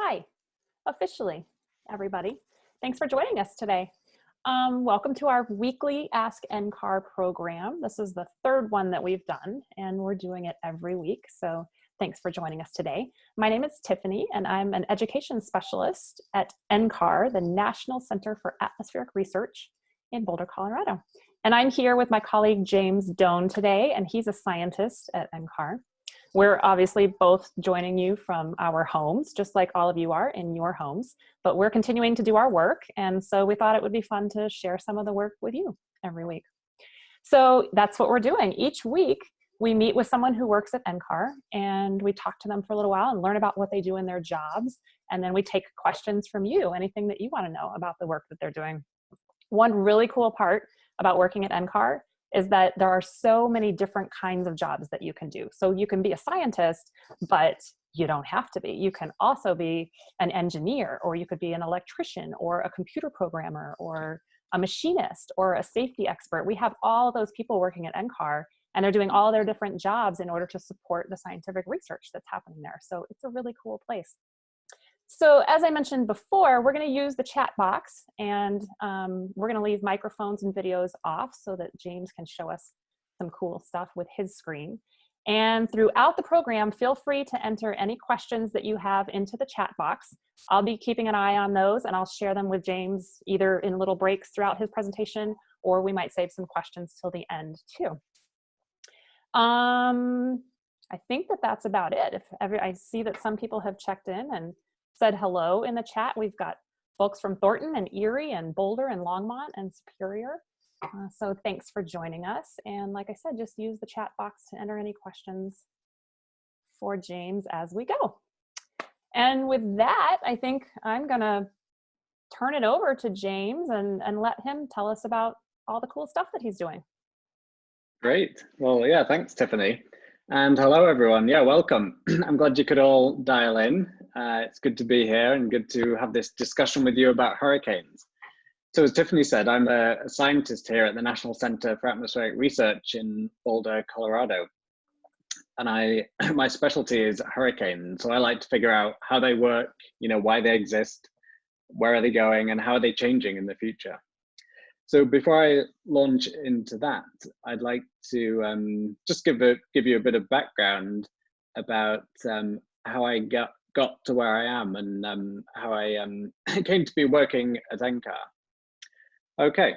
Hi, officially, everybody. Thanks for joining us today. Um, welcome to our weekly Ask NCAR program. This is the third one that we've done, and we're doing it every week. So thanks for joining us today. My name is Tiffany, and I'm an education specialist at NCAR, the National Center for Atmospheric Research in Boulder, Colorado. And I'm here with my colleague James Done today, and he's a scientist at NCAR. We're obviously both joining you from our homes, just like all of you are in your homes, but we're continuing to do our work. And so we thought it would be fun to share some of the work with you every week. So that's what we're doing. Each week, we meet with someone who works at NCAR and we talk to them for a little while and learn about what they do in their jobs. And then we take questions from you, anything that you wanna know about the work that they're doing. One really cool part about working at NCAR is that there are so many different kinds of jobs that you can do. So you can be a scientist, but you don't have to be. You can also be an engineer, or you could be an electrician, or a computer programmer, or a machinist, or a safety expert. We have all those people working at NCAR, and they're doing all their different jobs in order to support the scientific research that's happening there. So it's a really cool place. So as I mentioned before, we're going to use the chat box and um, we're going to leave microphones and videos off so that James can show us some cool stuff with his screen. And throughout the program, feel free to enter any questions that you have into the chat box. I'll be keeping an eye on those and I'll share them with James either in little breaks throughout his presentation or we might save some questions till the end too. Um, I think that that's about it. If every, I see that some people have checked in and said hello in the chat. We've got folks from Thornton and Erie and Boulder and Longmont and Superior. Uh, so thanks for joining us. And like I said, just use the chat box to enter any questions for James as we go. And with that, I think I'm gonna turn it over to James and, and let him tell us about all the cool stuff that he's doing. Great. Well, yeah, thanks, Tiffany. And hello, everyone. Yeah, welcome. I'm glad you could all dial in. Uh, it's good to be here and good to have this discussion with you about hurricanes. So as Tiffany said, I'm a, scientist here at the National Center for Atmospheric Research in Boulder, Colorado. And I, my specialty is hurricanes. So I like to figure out how they work, you know, why they exist, where are they going, and how are they changing in the future. So before I launch into that, I'd like to um, just give a, give you a bit of background about um, how I got got to where I am and um, how I um, came to be working at NCAR. Okay,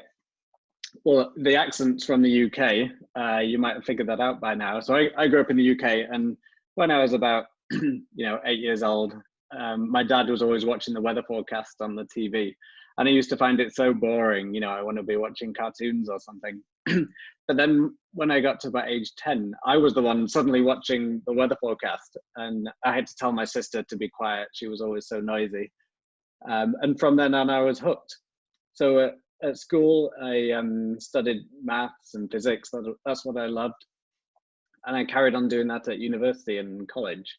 well, the accent's from the UK. Uh, you might have figured that out by now. So I, I grew up in the UK, and when I was about you know eight years old, um, my dad was always watching the weather forecast on the TV, and I used to find it so boring. You know, I want to be watching cartoons or something. but then when I got to about age 10, I was the one suddenly watching the weather forecast, and I had to tell my sister to be quiet. She was always so noisy. Um, and from then on, I was hooked. So uh, at school, I um, studied maths and physics. That's what I loved. And I carried on doing that at university and college.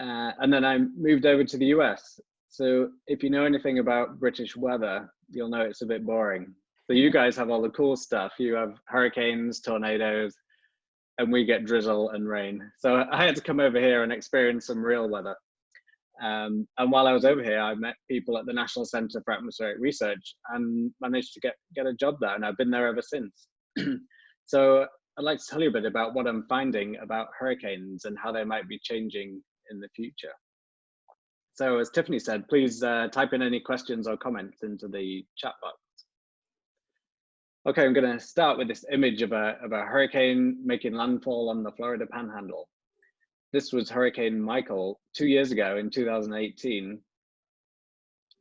Uh, and then I moved over to the US so if you know anything about British weather, you'll know it's a bit boring. So you guys have all the cool stuff. You have hurricanes, tornadoes, and we get drizzle and rain. So I had to come over here and experience some real weather. Um, and while I was over here, I met people at the National Center for Atmospheric Research and managed to get, get a job there. And I've been there ever since. so I'd like to tell you a bit about what I'm finding about hurricanes and how they might be changing in the future. So as Tiffany said, please uh, type in any questions or comments into the chat box. Okay, I'm going to start with this image of a, of a hurricane making landfall on the Florida Panhandle. This was Hurricane Michael two years ago in 2018.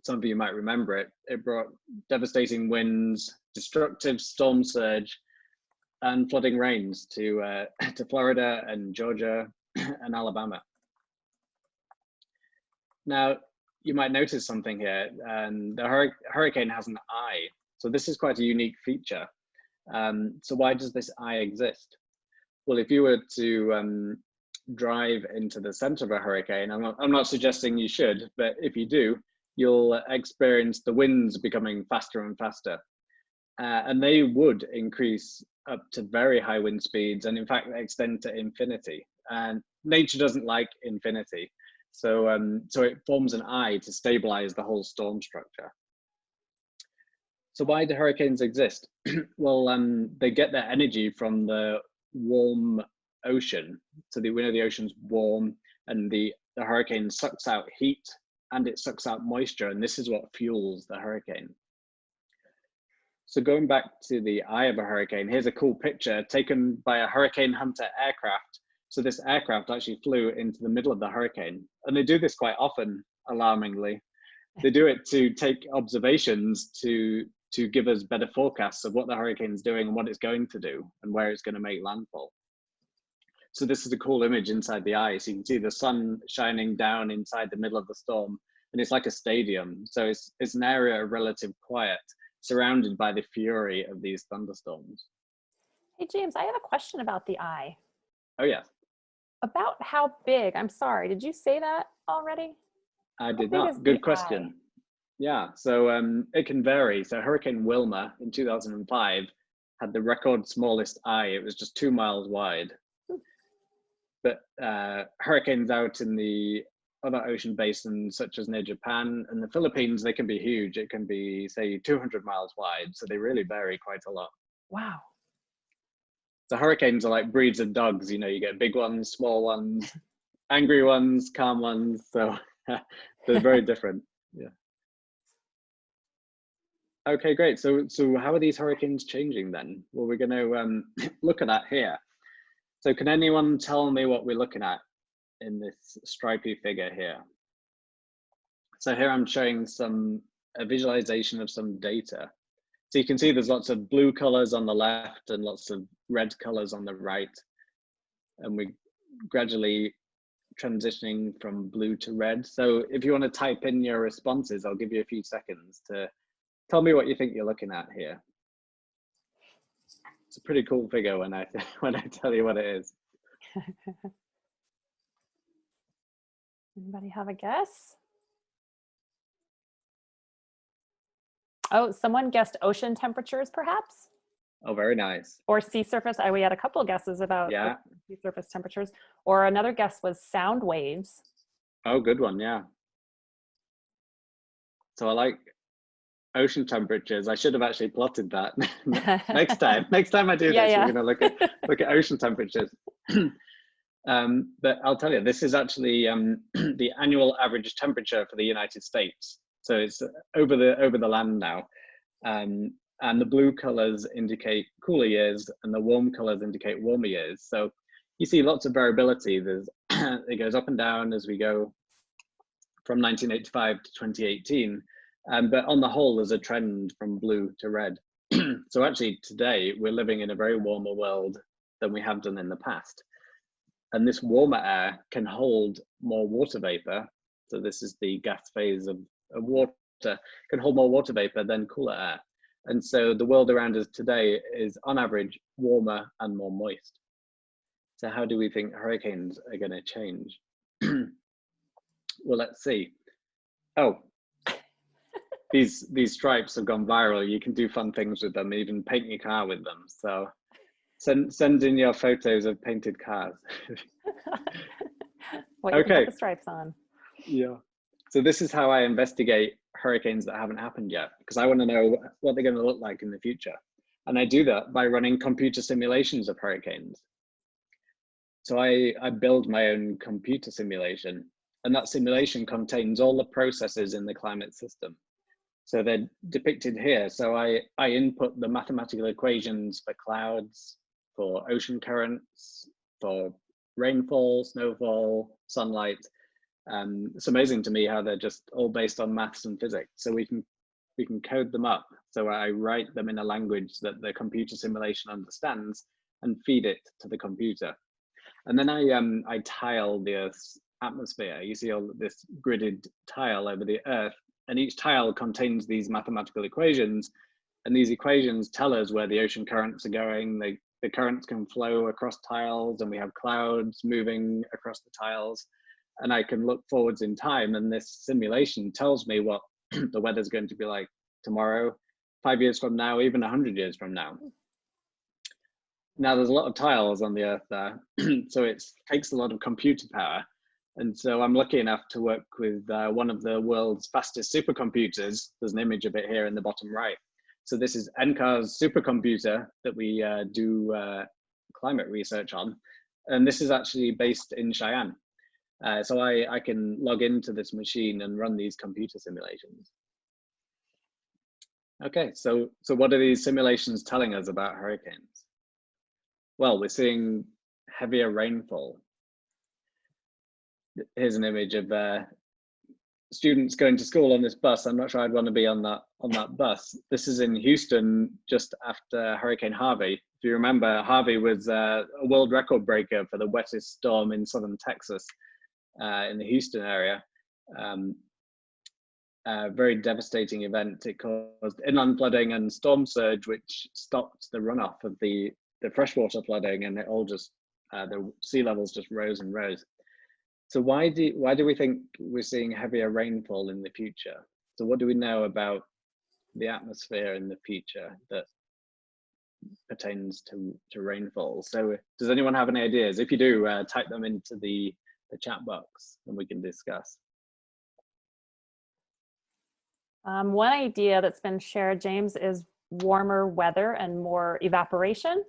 Some of you might remember it. It brought devastating winds, destructive storm surge, and flooding rains to, uh, to Florida and Georgia and Alabama. Now, you might notice something here, and the hur hurricane has an eye. So this is quite a unique feature. Um, so why does this eye exist? Well, if you were to um, drive into the center of a hurricane, I'm not, I'm not suggesting you should, but if you do, you'll experience the winds becoming faster and faster. Uh, and they would increase up to very high wind speeds and in fact extend to infinity. And nature doesn't like infinity. So, um, so it forms an eye to stabilize the whole storm structure. So why do hurricanes exist? well, um, they get their energy from the warm ocean. So the, we know the ocean's warm and the, the hurricane sucks out heat and it sucks out moisture and this is what fuels the hurricane. So going back to the eye of a hurricane, here's a cool picture taken by a Hurricane Hunter aircraft. So this aircraft actually flew into the middle of the hurricane and they do this quite often, alarmingly. They do it to take observations to to give us better forecasts of what the hurricane's doing and what it's going to do and where it's going to make landfall. So this is a cool image inside the eye. So you can see the sun shining down inside the middle of the storm and it's like a stadium. So it's, it's an area of relative quiet surrounded by the fury of these thunderstorms. Hey, James, I have a question about the eye. Oh, yeah. About how big, I'm sorry, did you say that already? I did not. Good question. Eye? Yeah, so um, it can vary. So Hurricane Wilma in 2005 had the record smallest eye. It was just two miles wide. But uh, hurricanes out in the other ocean basins, such as near Japan and the Philippines, they can be huge. It can be, say, 200 miles wide. So they really vary quite a lot. Wow. So hurricanes are like breeds of dogs. You know, you get big ones, small ones, angry ones, calm ones. So they're very different. Yeah. Okay, great. So, so how are these hurricanes changing then? Well, we're going to um, look at that here. So can anyone tell me what we're looking at in this stripy figure here? So here I'm showing some a visualization of some data. So you can see there's lots of blue colors on the left and lots of red colors on the right. And we're gradually transitioning from blue to red. So if you want to type in your responses, I'll give you a few seconds to Tell me what you think you're looking at here. It's a pretty cool figure when I when I tell you what it is. Anybody have a guess? Oh, someone guessed ocean temperatures, perhaps? Oh, very nice. Or sea surface. I, we had a couple of guesses about yeah. sea surface temperatures. Or another guess was sound waves. Oh, good one. Yeah. So I like ocean temperatures. I should have actually plotted that next time. Next time I do yeah, this, yeah. we're going to look at look at ocean temperatures. um, but I'll tell you, this is actually um, the annual average temperature for the United States. So it's over the over the land now, um, and the blue colors indicate cooler years, and the warm colors indicate warmer years. So you see lots of variability. There's it goes up and down as we go from 1985 to 2018 um, but on the whole, there's a trend from blue to red. so actually today we're living in a very warmer world than we have done in the past. And this warmer air can hold more water vapor. So this is the gas phase of, of water, can hold more water vapor than cooler air. And so the world around us today is on average warmer and more moist. So how do we think hurricanes are gonna change? well, let's see. Oh, these these stripes have gone viral. You can do fun things with them, even paint your car with them. So send send in your photos of painted cars. what okay. you put the stripes on. Yeah. So this is how I investigate hurricanes that haven't happened yet, because I want to know what they're going to look like in the future. And I do that by running computer simulations of hurricanes. So I, I build my own computer simulation, and that simulation contains all the processes in the climate system. So they're depicted here. So I, I input the mathematical equations for clouds, for ocean currents, for rainfall, snowfall, sunlight. Um, it's amazing to me how they're just all based on maths and physics. So we can we can code them up. So I write them in a language that the computer simulation understands and feed it to the computer. And then I um I tile the Earth's atmosphere. You see all this gridded tile over the Earth and each tile contains these mathematical equations and these equations tell us where the ocean currents are going they, the currents can flow across tiles and we have clouds moving across the tiles and i can look forwards in time and this simulation tells me what the weather's going to be like tomorrow five years from now even 100 years from now now there's a lot of tiles on the earth there so it takes a lot of computer power And so I'm lucky enough to work with uh, one of the world's fastest supercomputers. There's an image of it here in the bottom right. So this is NCAR's supercomputer that we uh, do uh, climate research on. And this is actually based in Cheyenne. Uh, so I, I can log into this machine and run these computer simulations. Okay, so, so what are these simulations telling us about hurricanes? Well, we're seeing heavier rainfall. Here's an image of uh, students going to school on this bus. I'm not sure I'd want to be on that on that bus. This is in Houston just after Hurricane Harvey. If you remember, Harvey was uh, a world record breaker for the wettest storm in southern Texas, uh, in the Houston area. Um, a very devastating event. It caused inland flooding and storm surge, which stopped the runoff of the, the freshwater flooding, and it all just uh, the sea levels just rose and rose. So why do why do we think we're seeing heavier rainfall in the future? So what do we know about the atmosphere in the future that pertains to to rainfall? So does anyone have any ideas? If you do, uh, type them into the the chat box, and we can discuss. Um, one idea that's been shared, James, is warmer weather and more evaporation.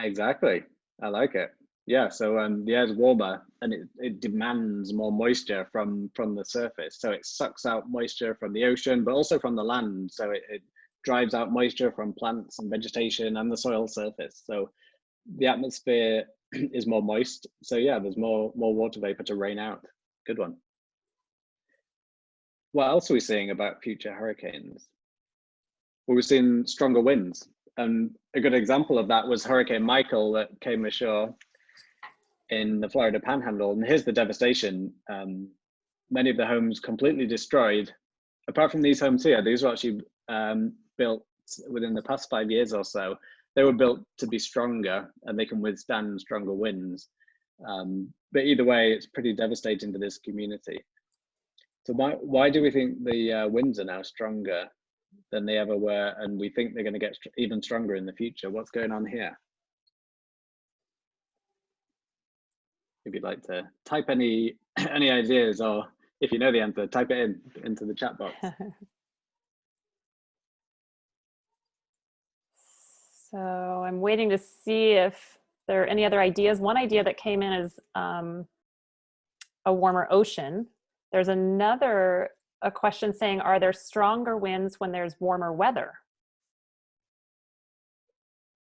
Exactly. I like it. Yeah, so um, the air is warmer and it, it demands more moisture from, from the surface. So it sucks out moisture from the ocean, but also from the land. So it, it drives out moisture from plants and vegetation and the soil surface. So the atmosphere is more moist. So yeah, there's more, more water vapor to rain out. Good one what else are we seeing about future hurricanes? Well, we've seen stronger winds. And a good example of that was Hurricane Michael that came ashore in the Florida Panhandle. And here's the devastation. Um, many of the homes completely destroyed. Apart from these homes here, these were actually um, built within the past five years or so. They were built to be stronger and they can withstand stronger winds. Um, but either way, it's pretty devastating to this community. So why why do we think the uh, winds are now stronger than they ever were, and we think they're going to get even stronger in the future? What's going on here? If you'd like to type any any ideas, or if you know the answer, type it in into the chat box. so I'm waiting to see if there are any other ideas. One idea that came in is um, a warmer ocean there's another a question saying, are there stronger winds when there's warmer weather?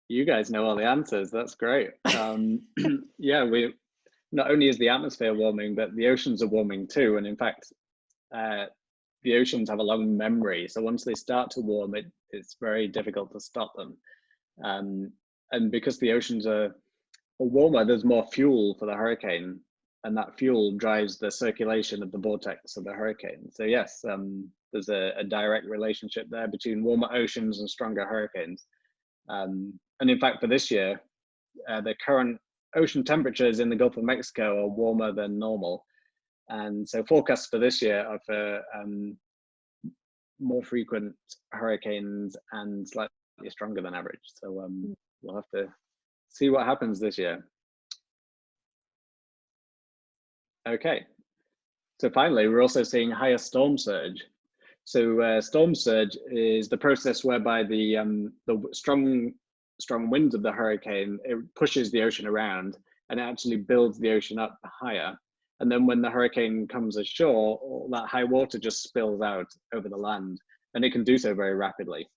You guys know all the answers. That's great. Um, yeah, we not only is the atmosphere warming, but the oceans are warming too. And in fact, uh, the oceans have a long memory. So once they start to warm, it, it's very difficult to stop them. Um, and because the oceans are warmer, there's more fuel for the hurricane and that fuel drives the circulation of the vortex of the hurricane. So yes, um, there's a, a, direct relationship there between warmer oceans and stronger hurricanes. Um, and in fact, for this year, uh, the current ocean temperatures in the Gulf of Mexico are warmer than normal. And so forecasts for this year are for um, more frequent hurricanes and slightly stronger than average. So um, hmm. we'll have to see what happens this year. Okay, so finally, we're also seeing higher storm surge. So uh, storm surge is the process whereby the um, the strong strong winds of the hurricane it pushes the ocean around and it actually builds the ocean up higher. And then when the hurricane comes ashore, all that high water just spills out over the land, and it can do so very rapidly.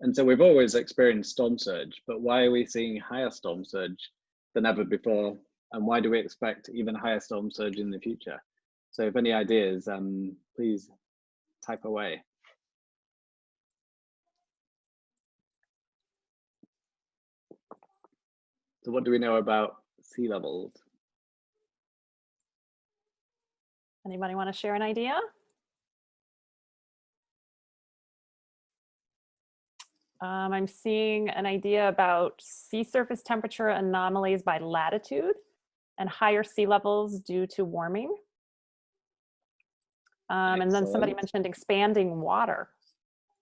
And so we've always experienced storm surge, but why are we seeing higher storm surge than ever before and why do we expect even higher storm surge in the future? So if any ideas, um, please type away. So what do we know about sea levels? Anybody want to share an idea? Um, I'm seeing an idea about sea surface temperature anomalies by latitude and higher sea levels due to warming. Um, and then somebody mentioned expanding water.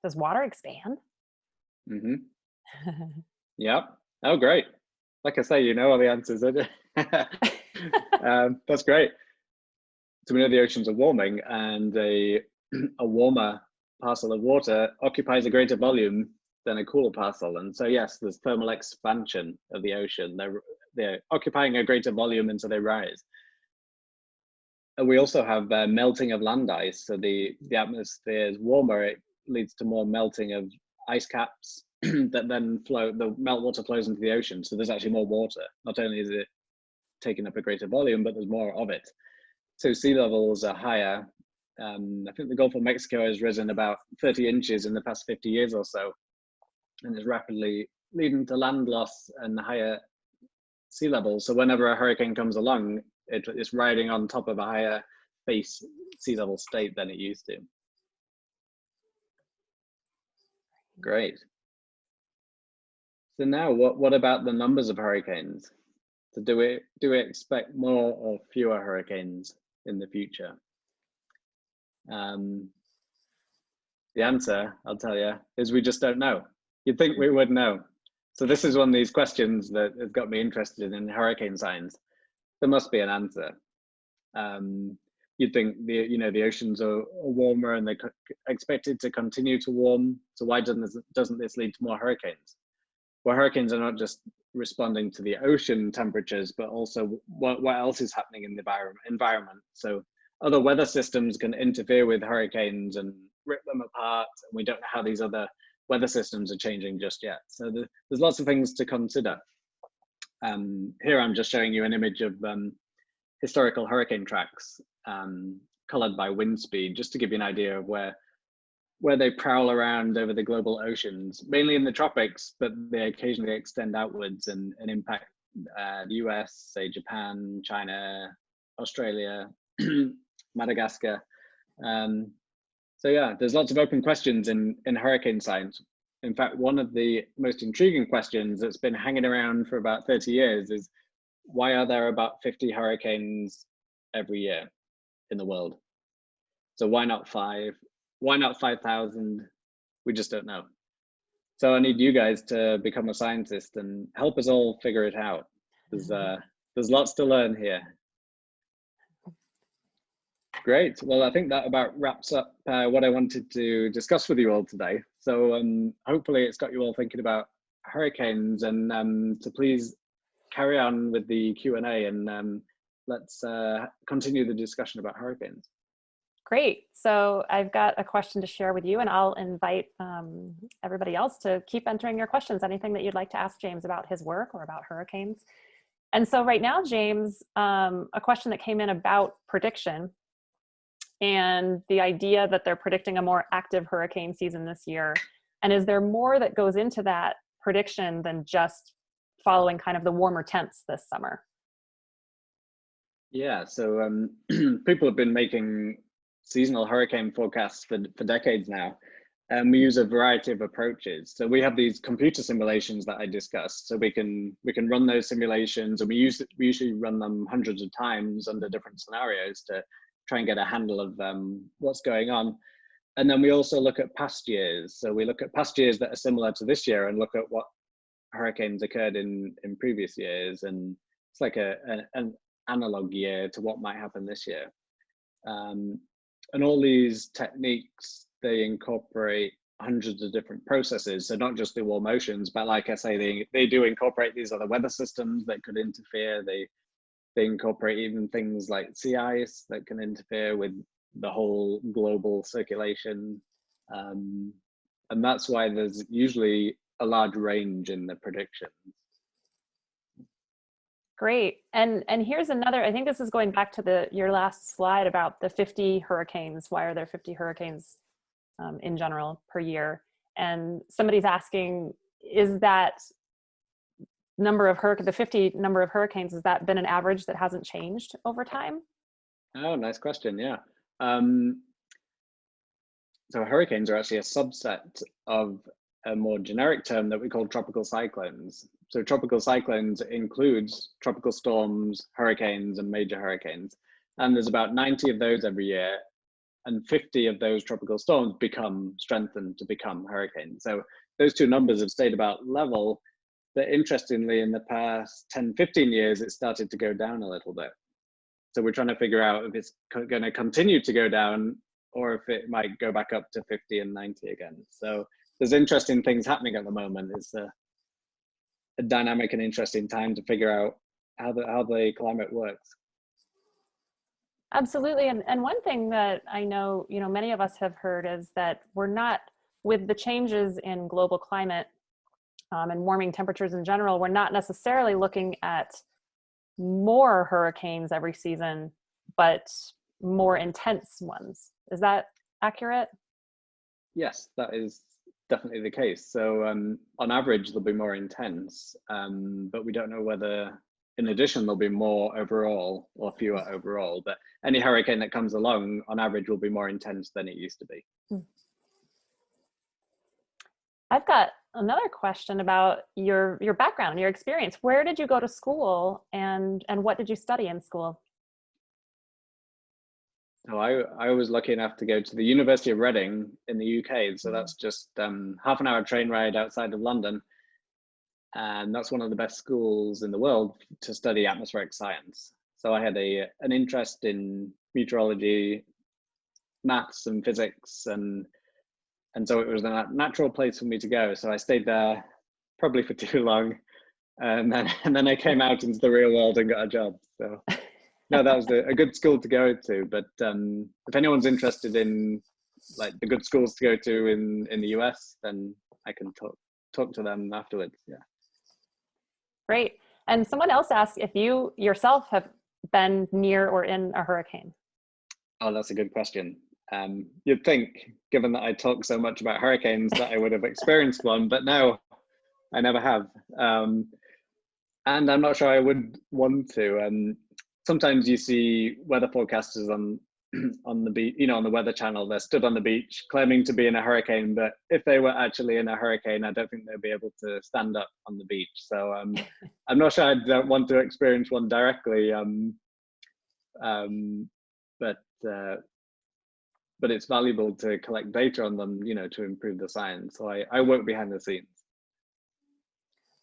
Does water expand? Mm-hmm. yep. Oh, great. Like I say, you know all the answers. um, that's great. So we know the oceans are warming and a, a warmer parcel of water occupies a greater volume than a cooler parcel. And so yes, there's thermal expansion of the ocean. They're, they're occupying a greater volume and so they rise. And we also have uh, melting of land ice. So the, the atmosphere is warmer, it leads to more melting of ice caps that then flow, the meltwater flows into the ocean. So there's actually more water. Not only is it taking up a greater volume, but there's more of it. So sea levels are higher. Um, I think the Gulf of Mexico has risen about 30 inches in the past 50 years or so, and is rapidly leading to land loss and higher sea levels. So whenever a hurricane comes along, it, it's riding on top of a higher base sea level state than it used to. Great. So now, what what about the numbers of hurricanes? So do we do we expect more or fewer hurricanes in the future? Um, the answer, I'll tell you, is we just don't know. You'd think we would know. So this is one of these questions that has got me interested in hurricane science. There must be an answer. Um, you'd think the you know the oceans are, warmer and they're expected to continue to warm. So why doesn't this, doesn't this lead to more hurricanes? Well, hurricanes are not just responding to the ocean temperatures, but also what, what else is happening in the environment. So other weather systems can interfere with hurricanes and rip them apart. And we don't know how these other weather systems are changing just yet. So the, there's lots of things to consider. Um, here I'm just showing you an image of um, historical hurricane tracks um, colored by wind speed, just to give you an idea of where where they prowl around over the global oceans, mainly in the tropics, but they occasionally extend outwards and, and impact uh, the US, say Japan, China, Australia, Madagascar. Um, so yeah, there's lots of open questions in, in hurricane science. In fact, one of the most intriguing questions that's been hanging around for about 30 years is why are there about 50 hurricanes every year in the world? So why not five? Why not 5,000? We just don't know. So I need you guys to become a scientist and help us all figure it out. There's, uh, there's lots to learn here. Great. Well, I think that about wraps up uh, what I wanted to discuss with you all today. So um, hopefully it's got you all thinking about hurricanes and um, to please carry on with the Q&A and um, let's uh, continue the discussion about hurricanes. Great. So I've got a question to share with you and I'll invite um, everybody else to keep entering your questions, anything that you'd like to ask James about his work or about hurricanes. And so right now, James, um, a question that came in about prediction and the idea that they're predicting a more active hurricane season this year. And is there more that goes into that prediction than just following kind of the warmer temps this summer? Yeah, so um, people have been making seasonal hurricane forecasts for, for decades now. And we use a variety of approaches. So we have these computer simulations that I discussed. So we can we can run those simulations, and we use we usually run them hundreds of times under different scenarios to try and get a handle of um, what's going on. And then we also look at past years. So we look at past years that are similar to this year and look at what hurricanes occurred in in previous years, and it's like a, a an analog year to what might happen this year. Um, and all these techniques, they incorporate hundreds of different processes. So not just the warm oceans, but like I say, they, they do incorporate these other weather systems that could interfere. They, they incorporate even things like sea ice that can interfere with the whole global circulation. Um, and that's why there's usually a large range in the predictions. Great. And and here's another, I think this is going back to the your last slide about the 50 hurricanes. Why are there 50 hurricanes um, in general per year? And somebody's asking, is that number of hurricane, the 50 number of hurricanes, has that been an average that hasn't changed over time? Oh, nice question. Yeah. Um, so hurricanes are actually a subset of a more generic term that we call tropical cyclones. So tropical cyclones includes tropical storms, hurricanes, and major hurricanes. And there's about 90 of those every year, and 50 of those tropical storms become strengthened to become hurricanes. So those two numbers have stayed about level, but interestingly, in the past 10, 15 years, it started to go down a little bit. So we're trying to figure out if it's going to continue to go down or if it might go back up to 50 and 90 again. So there's interesting things happening at the moment. It's a, a dynamic and interesting time to figure out how the how the climate works. Absolutely, and and one thing that I know you know many of us have heard is that we're not with the changes in global climate um, and warming temperatures in general. We're not necessarily looking at more hurricanes every season, but more intense ones. Is that accurate? Yes, that is definitely the case. So um, on average, they'll be more intense, um, but we don't know whether in addition, there'll be more overall or fewer overall, but any hurricane that comes along on average will be more intense than it used to be. Hmm. I've got another question about your your background, your experience. Where did you go to school and and what did you study in school? Oh, I, I was lucky enough to go to the University of Reading in the UK. So hmm. that's just um, half an hour train ride outside of London. And that's one of the best schools in the world to study atmospheric science. So I had a an interest in meteorology, maths and physics and and so it was a natural place for me to go. So I stayed there probably for too long, and then and then I came out into the real world and got a job. So no, that was a, a good school to go to. But um, if anyone's interested in like the good schools to go to in in the US, then I can talk talk to them afterwards. Yeah. Great. And someone else asked if you yourself have been near or in a hurricane. Oh, that's a good question. Um, you'd think, given that I talk so much about hurricanes, that I would have experienced one, but no, I never have. Um, and I'm not sure I would want to. And sometimes you see weather forecasters on on the beach, you know, on the Weather Channel, they're stood on the beach claiming to be in a hurricane, but if they were actually in a hurricane, I don't think they'd be able to stand up on the beach. So um, I'm not sure I'd want to experience one directly, um, um, but uh, but it's valuable to collect data on them, you know, to improve the science. So I, I work behind the scenes.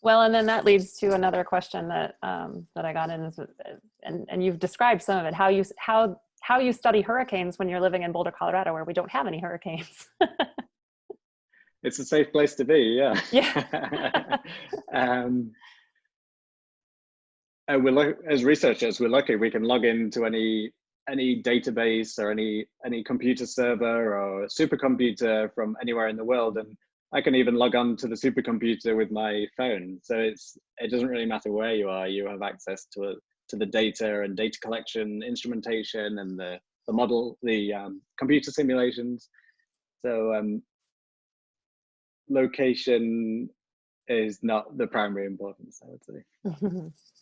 Well, and then that leads to another question that um, that I got in, is, and and you've described some of it. How you how how you study hurricanes when you're living in Boulder, Colorado, where we don't have any hurricanes. it's a safe place to be, yeah. Yeah. um, we're as researchers, we're lucky we can log into any any database or any any computer server or supercomputer from anywhere in the world, and I can even log on to the supercomputer with my phone. So it's it doesn't really matter where you are; you have access to a to the data and data collection, instrumentation, and the the model, the um, computer simulations. So um, location is not the primary importance, I would say.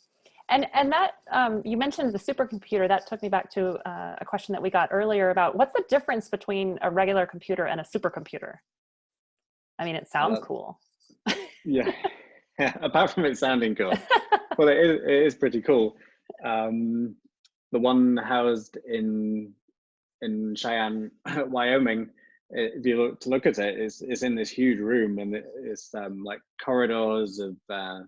and and that um, you mentioned the supercomputer. That took me back to uh, a question that we got earlier about what's the difference between a regular computer and a supercomputer. I mean, it sounds uh, cool. yeah. yeah, apart from it sounding cool, well, it is, it is pretty cool. Um, the one housed in in Cheyenne, Wyoming, if you look to look at it, is is in this huge room, and it's um, like corridors of uh,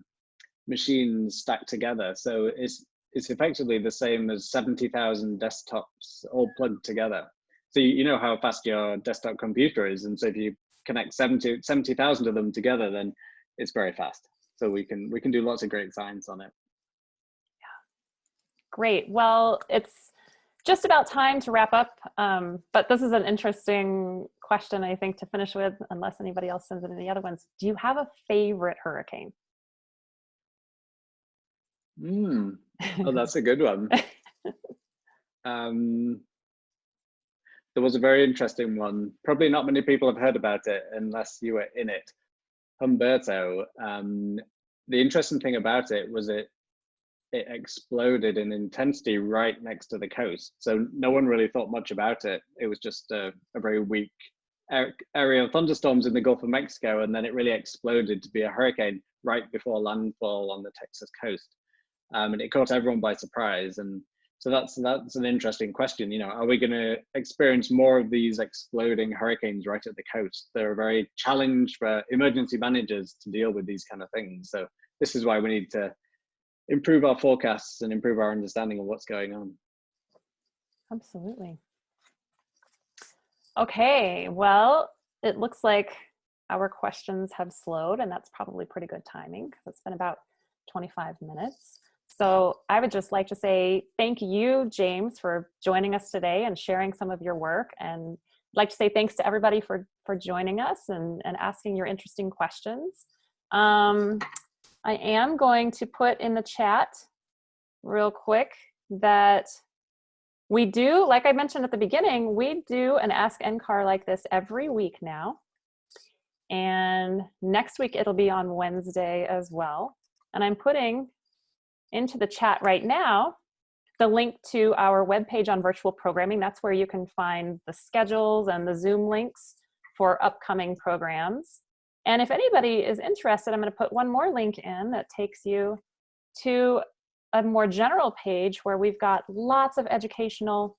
machines stacked together. So it's it's effectively the same as seventy thousand desktops all plugged together. So you, you know how fast your desktop computer is, and so if you connect 70 70,000 of them together, then it's very fast. So we can we can do lots of great science on it. Yeah. Great. Well, it's just about time to wrap up, um, but this is an interesting question, I think, to finish with, unless anybody else sends in any other ones. Do you have a favorite hurricane? Mm. Oh, that's a good one. um, there was a very interesting one. Probably not many people have heard about it unless you were in it. Humberto. Um, the interesting thing about it was it it exploded in intensity right next to the coast. So no one really thought much about it. It was just a, a very weak area of thunderstorms in the Gulf of Mexico, and then it really exploded to be a hurricane right before landfall on the Texas coast. Um, and it caught everyone by surprise. And so that's that's an interesting question. You know, are we going to experience more of these exploding hurricanes right at the coast? They're a very challenge for emergency managers to deal with these kind of things. So this is why we need to improve our forecasts and improve our understanding of what's going on. Absolutely. Okay, well, it looks like our questions have slowed and that's probably pretty good timing because it's been about 25 minutes. So I would just like to say thank you, James, for joining us today and sharing some of your work. And I'd like to say thanks to everybody for, for joining us and, and asking your interesting questions. Um, I am going to put in the chat real quick that we do, like I mentioned at the beginning, we do an Ask NCAR like this every week now. And next week it'll be on Wednesday as well. And I'm putting into the chat right now the link to our webpage on virtual programming. That's where you can find the schedules and the Zoom links for upcoming programs. And if anybody is interested, I'm going to put one more link in that takes you to a more general page where we've got lots of educational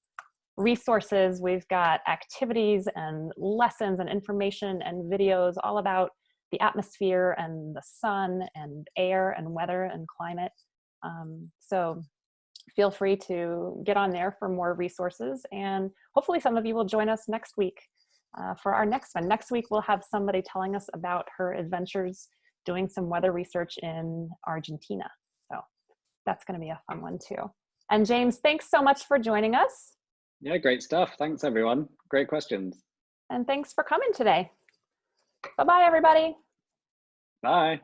resources. We've got activities and lessons and information and videos all about the atmosphere and the sun and air and weather and climate. Um, so feel free to get on there for more resources and hopefully some of you will join us next week uh, for our next one. Next week we'll have somebody telling us about her adventures doing some weather research in Argentina So that's going to be a fun one too. And James, thanks so much for joining us. Yeah, great stuff. Thanks everyone. Great questions. And thanks for coming today. Bye-bye, everybody. Bye.